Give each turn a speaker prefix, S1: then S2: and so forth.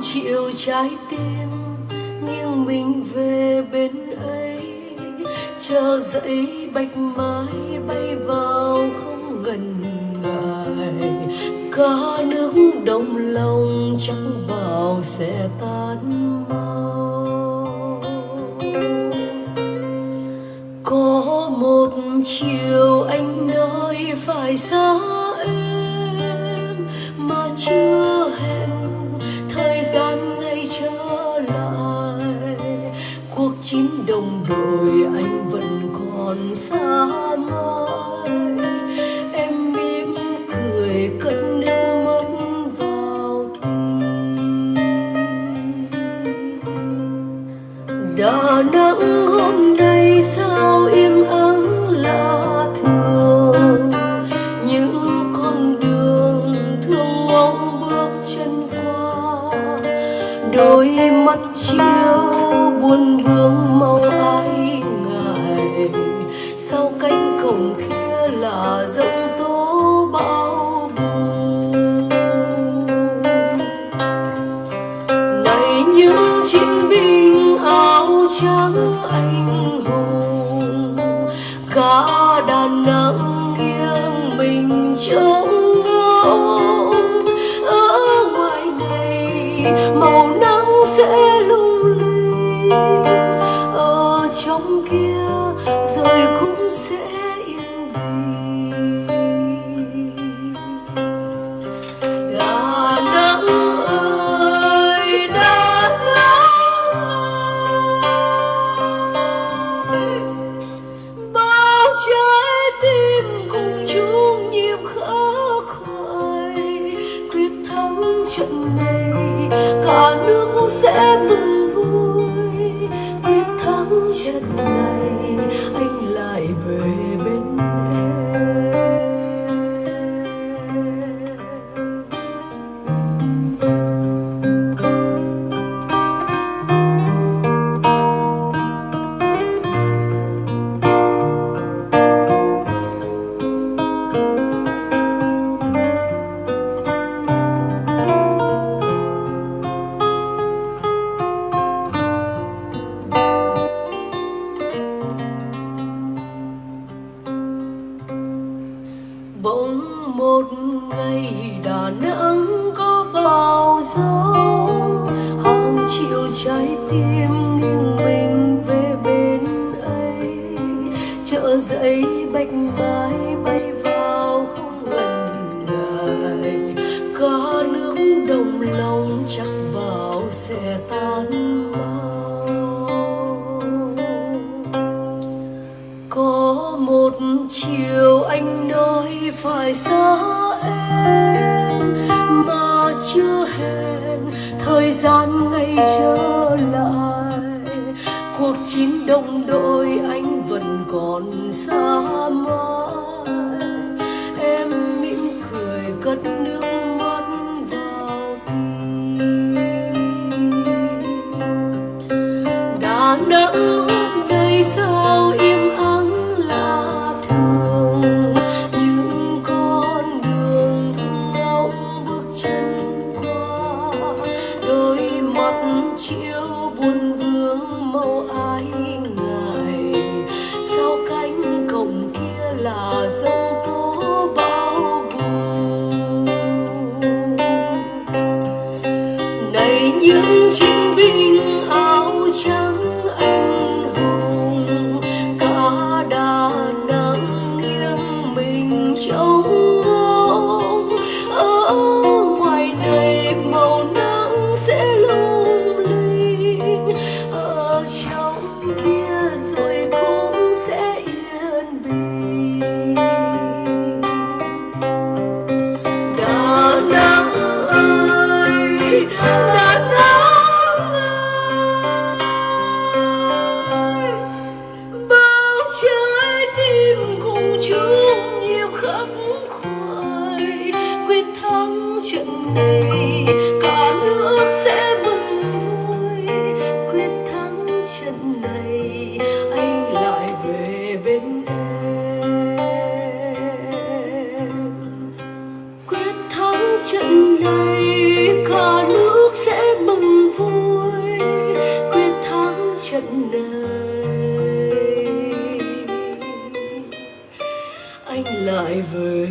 S1: chịu trái tim, nghiêng mình về bên ấy. Chờ dậy bạch mai bay vào không ngần ngại. Cả nước đồng lòng chẳng bao sẽ tan mau. Có một chiều anh nói phải xa em, mà chưa chín đồng đội anh vẫn còn xa mãi. Em mỉm cười cất nước mắt vào tim. Đà nẵng hôm nay sao im ắng lạ thường? Những con đường thương ngóng bước chân qua, đôi mắt chiều muôn vương mong ai ngại. Sau cánh cổng kia là giông tố bão bùng này những chiến binh áo trắng anh hùng, cả đà nẵng nghiêng mình trông ngóng. Ở ngoài này màu nắng sẽ sóng kia, rồi cũng sẽ yên bình. Đà Nẵng ơi, Đà Nẵng. Ơi bao trái tim cùng chung nhịp khắc khoải quyết thắng trận này, cả nước sẽ mừng thắng bỗng một ngày đà nẵng có bao dấu hàng triệu trái tim nghiêng mình về bên ấy. Chợ dậy bạch mai nói xa em, mà chưa hẹn. Thời gian ngày trở lại, cuộc chiến đồng đội anh vẫn còn xa mãi. Em mỉm cười cất nước mắt vào tim. Đà Nẵng hôm nay sao chiều chiếu buồn vương màu ai quyết thắng trận này, cả nước sẽ mừng vui. Quyết thắng trận này, anh lại về bên em. Quyết thắng trận này, cả nước sẽ mừng vui. Quyết thắng trận này, anh lại
S2: về